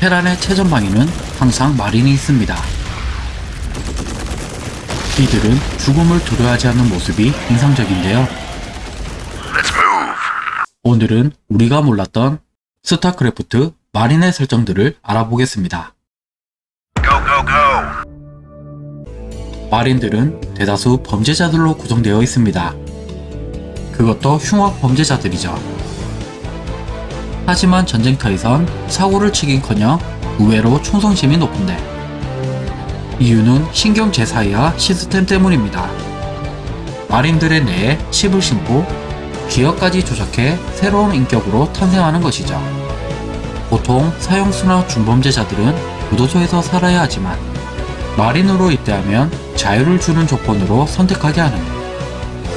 테란의 최전방에는 항상 마린이 있습니다. 이들은 죽음을 두려워하지 않는 모습이 인상적인데요. 오늘은 우리가 몰랐던 스타크래프트 마린의 설정들을 알아보겠습니다. 마린들은 대다수 범죄자들로 구성되어 있습니다. 그것도 흉악 범죄자들이죠. 하지만 전쟁터에선 사고를 치긴커녕 의외로 충성심이 높은데 이유는 신경 제사이와 시스템 때문입니다. 마린들의 뇌에 칩을 심고 기억까지 조작해 새로운 인격으로 탄생하는 것이죠. 보통 사형수나 중범죄자들은 교도소에서 살아야 하지만 마린으로 입대하면 자유를 주는 조건으로 선택하게 하는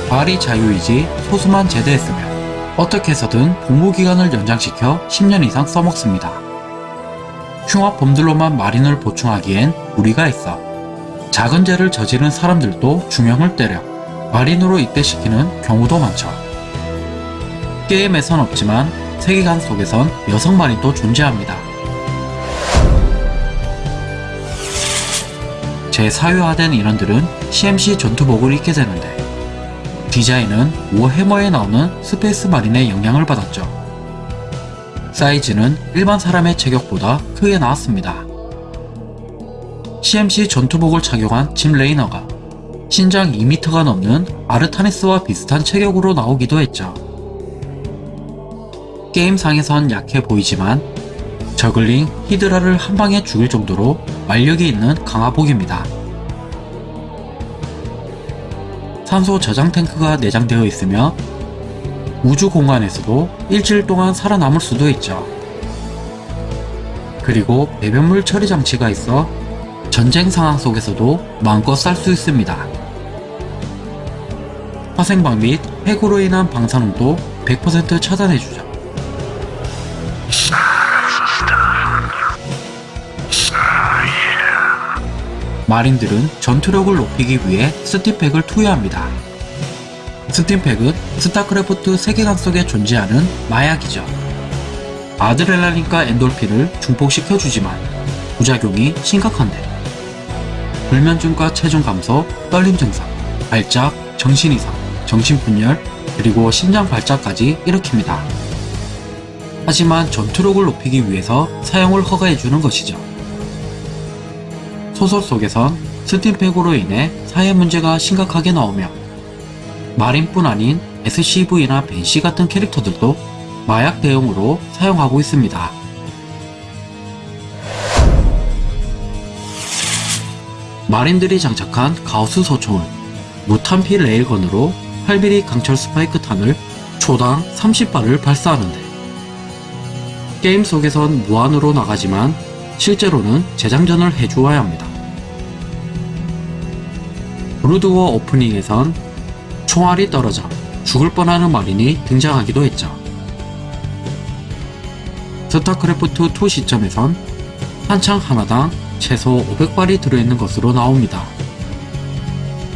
발이 자유이지 소수만 제대했으면 어떻게 해서든 복무기간을 연장시켜 10년 이상 써먹습니다. 흉악범들로만 마린을 보충하기엔 무리가 있어 작은 죄를 저지른 사람들도 중형을 때려 마린으로 입대시키는 경우도 많죠. 게임에선 없지만 세계관 속에선 여성 마린도 존재합니다. 재사회화된 인원들은 CMC 전투복을 입게 되는데 디자인은 워해머에 나오는 Space Marine의 영향을 받았죠. 사이즈는 일반 사람의 체격보다 크게 나왔습니다. CMC 전투복을 착용한 짐 레이너가 신장 2m가 넘는 아르타니스와 비슷한 체격으로 나오기도 했죠. 게임상에선 약해 보이지만 저글링 히드라를 한 방에 죽일 정도로 완력이 있는 강화복입니다. 산소 저장 탱크가 내장되어 있으며 우주 공간에서도 일주일 동안 살아남을 수도 있죠. 그리고 배변물 처리 장치가 있어 전쟁 상황 속에서도 마음껏 쌀 수 있습니다. 화생방 및 핵으로 인한 방사능도 100% 차단해주죠. marine들은 전투력을 높이기 위해 stimpack을 투여합니다. stimpack은 스타크래프트 세계관 속에 존재하는 마약이죠. 아드레날린과 엔돌핀을 증폭시켜주지만 부작용이 심각한데 불면증과 체중 감소, 떨림 증상, 발작, 정신 이상, 정신분열, 그리고 심장 발작까지 일으킵니다. 하지만 전투력을 높이기 위해서 사용을 허가해주는 것이죠. 소설 속에선 스팀팩으로 인해 사회 문제가 심각하게 나오며 마린뿐 아닌 SCV나 벤시 같은 캐릭터들도 마약 대용으로 사용하고 있습니다. marine들이 장착한 가우스 소총은 무탄피 railgun으로 8mm 강철 스파이크 탄을 초당 30발을 발사하는데 게임 속에선 무한으로 나가지만 실제로는 재장전을 해주어야 합니다. 브루드워 오프닝에선 총알이 떨어져 죽을 뻔하는 marine이 등장하기도 했죠. 스타크래프트 2 시점에선 한창 하나당 최소 500발이 들어있는 것으로 나옵니다.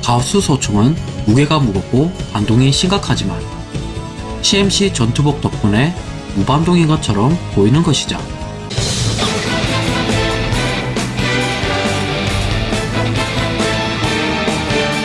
가우스 소총은 무게가 무겁고 반동이 심각하지만 CMC 전투복 덕분에 무반동인 것처럼 보이는 것이죠.